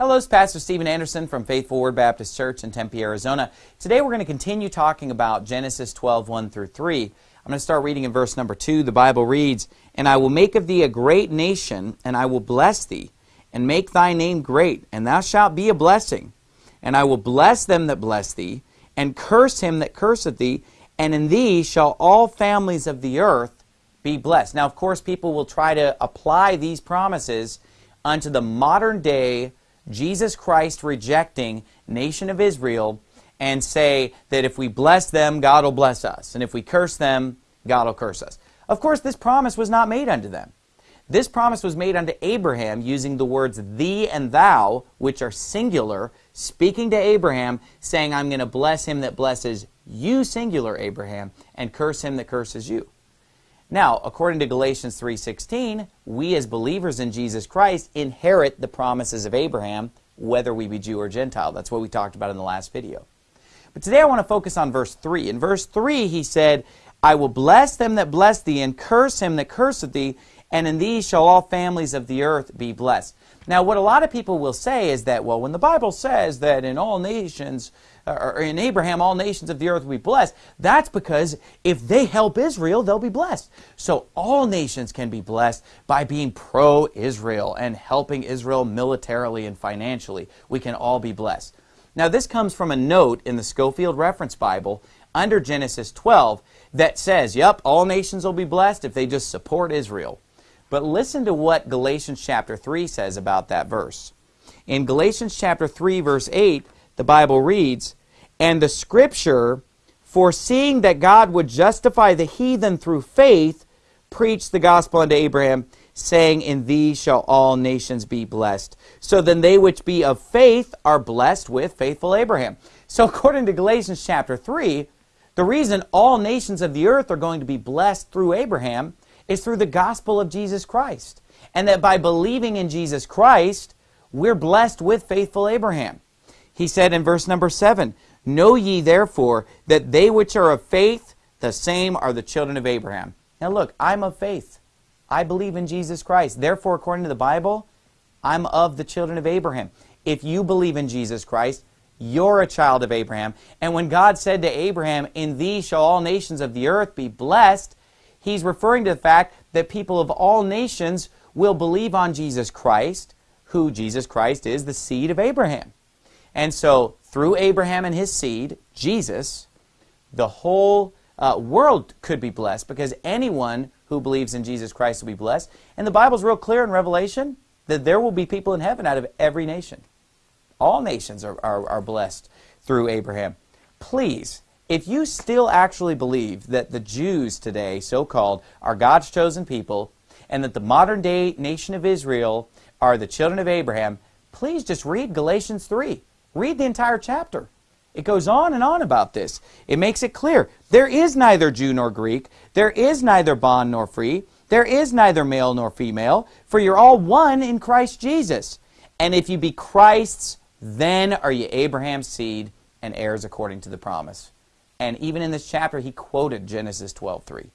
Hello, it's Pastor Stephen Anderson from Faithful Word Baptist Church in Tempe, Arizona. Today we're going to continue talking about Genesis 12, 1 through 3. I'm going to start reading in verse number 2. The Bible reads, And I will make of thee a great nation, and I will bless thee, and make thy name great, and thou shalt be a blessing. And I will bless them that bless thee, and curse him that curseth thee, and in thee shall all families of the earth be blessed. Now, of course, people will try to apply these promises unto the modern day Jesus Christ rejecting nation of Israel and say that if we bless them, God will bless us. And if we curse them, God will curse us. Of course, this promise was not made unto them. This promise was made unto Abraham using the words thee and thou, which are singular, speaking to Abraham, saying, I'm going to bless him that blesses you, singular, Abraham, and curse him that curses you. Now, according to Galatians 3.16, we as believers in Jesus Christ inherit the promises of Abraham, whether we be Jew or Gentile. That's what we talked about in the last video. But today I want to focus on verse 3. In verse 3, he said, I will bless them that bless thee, and curse him that curseth thee, and in these shall all families of the earth be blessed. Now, what a lot of people will say is that, well, when the Bible says that in all nations, uh, or in Abraham, all nations of the earth will be blessed, that's because if they help Israel, they'll be blessed. So all nations can be blessed by being pro-Israel and helping Israel militarily and financially. We can all be blessed. Now, this comes from a note in the Scofield Reference Bible under Genesis 12 that says, yep, all nations will be blessed if they just support Israel. But listen to what Galatians chapter 3 says about that verse. In Galatians chapter 3 verse 8, the Bible reads, And the scripture, foreseeing that God would justify the heathen through faith, preached the gospel unto Abraham, saying, In thee shall all nations be blessed. So then they which be of faith are blessed with faithful Abraham. So according to Galatians chapter 3, the reason all nations of the earth are going to be blessed through Abraham is through the gospel of Jesus Christ. And that by believing in Jesus Christ, we're blessed with faithful Abraham. He said in verse number 7, Know ye therefore that they which are of faith, the same are the children of Abraham. Now look, I'm of faith. I believe in Jesus Christ. Therefore, according to the Bible, I'm of the children of Abraham. If you believe in Jesus Christ, you're a child of Abraham. And when God said to Abraham, In thee shall all nations of the earth be blessed, he's referring to the fact that people of all nations will believe on Jesus Christ, who Jesus Christ is the seed of Abraham. And so, through Abraham and his seed, Jesus, the whole uh, world could be blessed because anyone who believes in Jesus Christ will be blessed. And the Bible's real clear in Revelation that there will be people in heaven out of every nation. All nations are, are, are blessed through Abraham. Please, if you still actually believe that the Jews today, so-called, are God's chosen people, and that the modern day nation of Israel are the children of Abraham, please just read Galatians 3. Read the entire chapter. It goes on and on about this. It makes it clear. There is neither Jew nor Greek. There is neither bond nor free. There is neither male nor female. For you're all one in Christ Jesus. And if you be Christ's, then are you Abraham's seed and heirs according to the promise. And even in this chapter, he quoted Genesis 12.3.